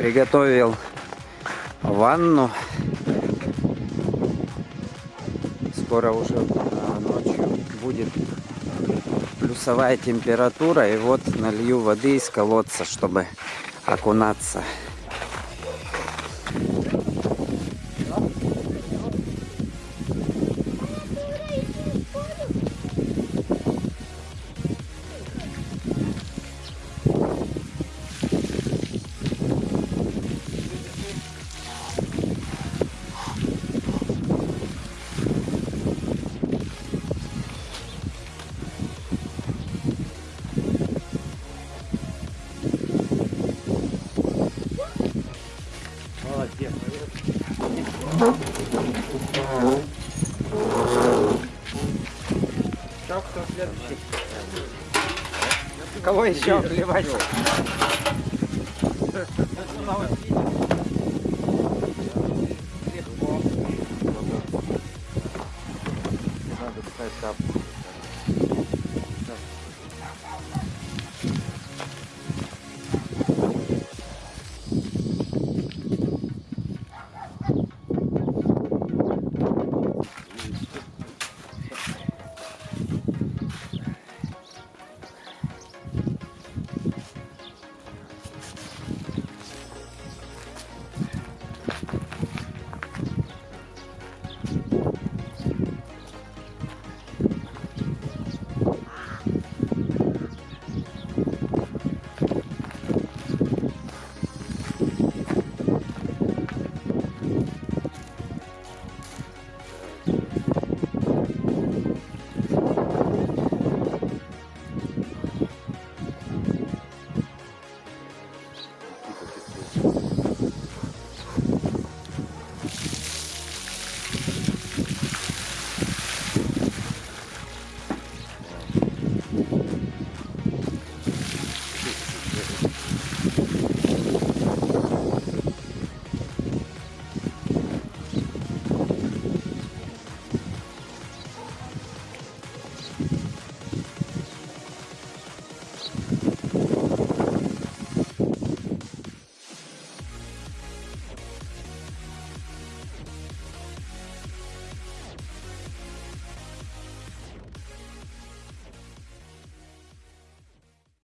Приготовил ванну. Скоро уже а, ночью будет плюсовая температура. И вот налью воды из колодца, чтобы окунаться. Что, кто следующий? Кого еще вливать? Надо ставить тапку.